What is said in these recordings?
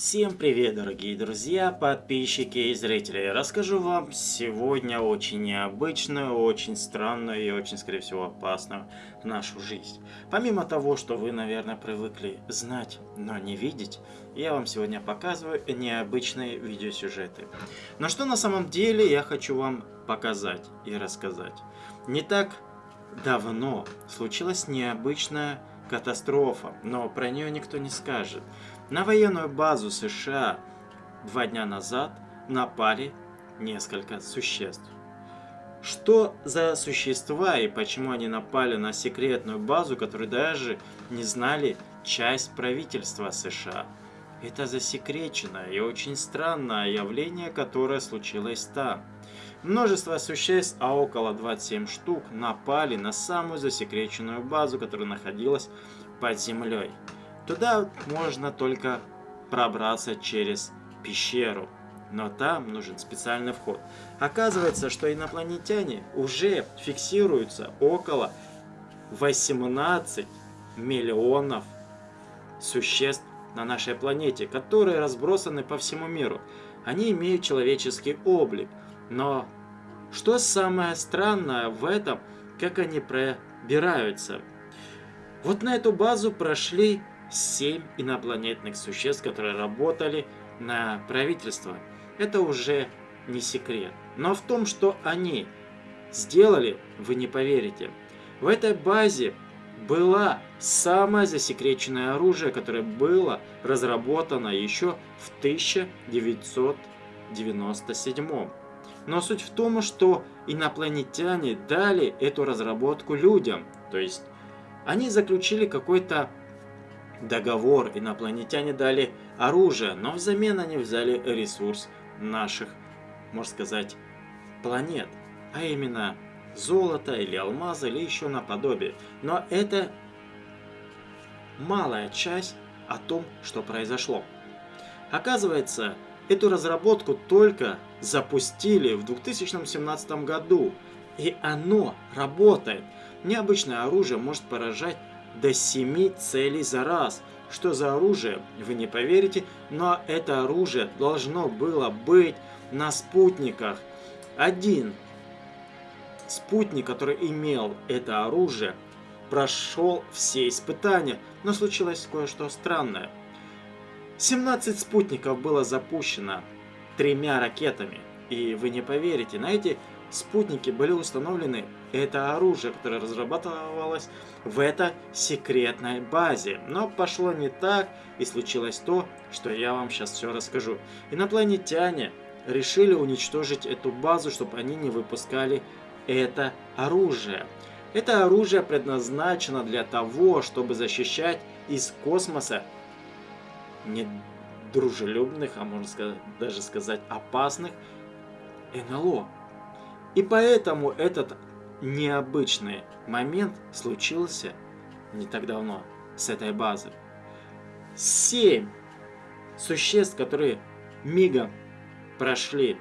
Всем привет, дорогие друзья, подписчики и зрители. Расскажу вам сегодня очень необычную, очень странную и очень, скорее всего, опасную нашу жизнь. Помимо того, что вы, наверное, привыкли знать, но не видеть, я вам сегодня показываю необычные видеосюжеты. Но что на самом деле я хочу вам показать и рассказать. Не так давно случилась необычная катастрофа, но про нее никто не скажет. На военную базу США два дня назад напали несколько существ. Что за существа и почему они напали на секретную базу, которую даже не знали часть правительства США? Это засекреченное и очень странное явление, которое случилось там. Множество существ, а около 27 штук, напали на самую засекреченную базу, которая находилась под землей. Туда можно только пробраться через пещеру, но там нужен специальный вход. Оказывается, что инопланетяне уже фиксируются около 18 миллионов существ на нашей планете, которые разбросаны по всему миру. Они имеют человеческий облик, но что самое странное в этом, как они пробираются? Вот на эту базу прошли семь инопланетных существ, которые работали на правительство. Это уже не секрет. Но в том, что они сделали, вы не поверите. В этой базе было самое засекреченное оружие, которое было разработано еще в 1997. Но суть в том, что инопланетяне дали эту разработку людям. То есть они заключили какой-то договор, инопланетяне дали оружие, но взамен они взяли ресурс наших, можно сказать, планет, а именно золото или алмазы или еще наподобие. Но это малая часть о том, что произошло. Оказывается, эту разработку только запустили в 2017 году, и оно работает. Необычное оружие может поражать до 7 целей за раз. Что за оружие, вы не поверите, но это оружие должно было быть на спутниках. Один спутник, который имел это оружие, прошел все испытания, но случилось кое-что странное. 17 спутников было запущено тремя ракетами. И вы не поверите, на эти спутники были установлены это оружие, которое разрабатывалось в этой секретной базе. Но пошло не так, и случилось то, что я вам сейчас все расскажу. Инопланетяне решили уничтожить эту базу, чтобы они не выпускали это оружие. Это оружие предназначено для того, чтобы защищать из космоса недружелюбных, а можно сказать, даже сказать опасных НЛО. И поэтому этот необычный момент случился не так давно с этой базы. Семь существ, которые мигом прошли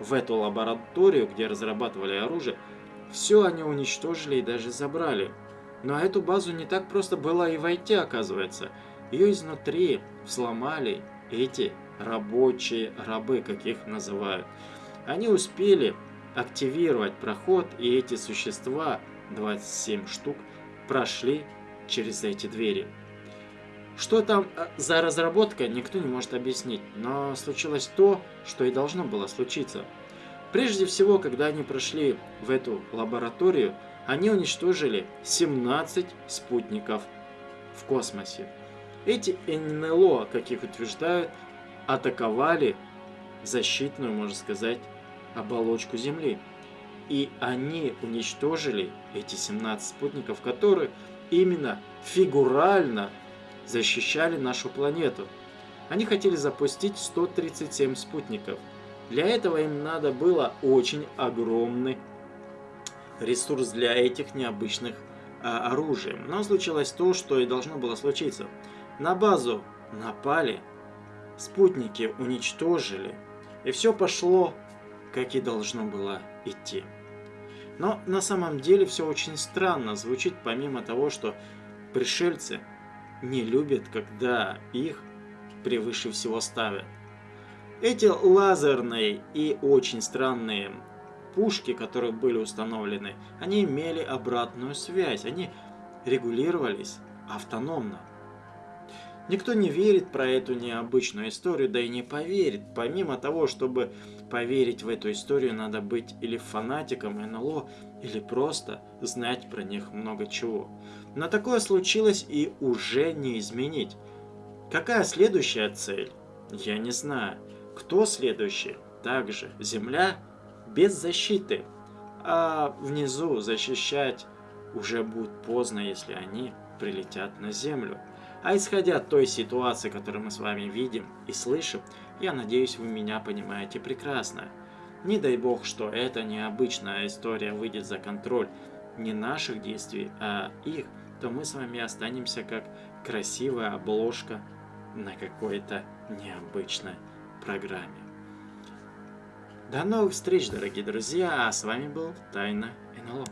в эту лабораторию, где разрабатывали оружие, все они уничтожили и даже забрали. Но эту базу не так просто было и войти, оказывается. Ее изнутри взломали эти рабочие рабы, как их называют. Они успели активировать проход, и эти существа, 27 штук, прошли через эти двери. Что там э, за разработка, никто не может объяснить, но случилось то, что и должно было случиться. Прежде всего, когда они прошли в эту лабораторию, они уничтожили 17 спутников в космосе. Эти НЛО, как их утверждают, атаковали защитную, можно сказать, оболочку Земли. И они уничтожили эти 17 спутников, которые именно фигурально защищали нашу планету. Они хотели запустить 137 спутников. Для этого им надо было очень огромный ресурс для этих необычных а, оружий. Но случилось то, что и должно было случиться. На базу напали, спутники уничтожили, и все пошло как и должно было идти. Но на самом деле все очень странно звучит, помимо того, что пришельцы не любят, когда их превыше всего ставят. Эти лазерные и очень странные пушки, которые были установлены, они имели обратную связь, они регулировались автономно. Никто не верит про эту необычную историю, да и не поверит. Помимо того, чтобы поверить в эту историю, надо быть или фанатиком НЛО, или просто знать про них много чего. Но такое случилось и уже не изменить. Какая следующая цель? Я не знаю. Кто следующий? Также Земля без защиты. А внизу защищать уже будет поздно, если они прилетят на Землю. А исходя от той ситуации, которую мы с вами видим и слышим, я надеюсь, вы меня понимаете прекрасно. Не дай бог, что эта необычная история выйдет за контроль не наших действий, а их, то мы с вами останемся как красивая обложка на какой-то необычной программе. До новых встреч, дорогие друзья, а с вами был Тайна НЛО.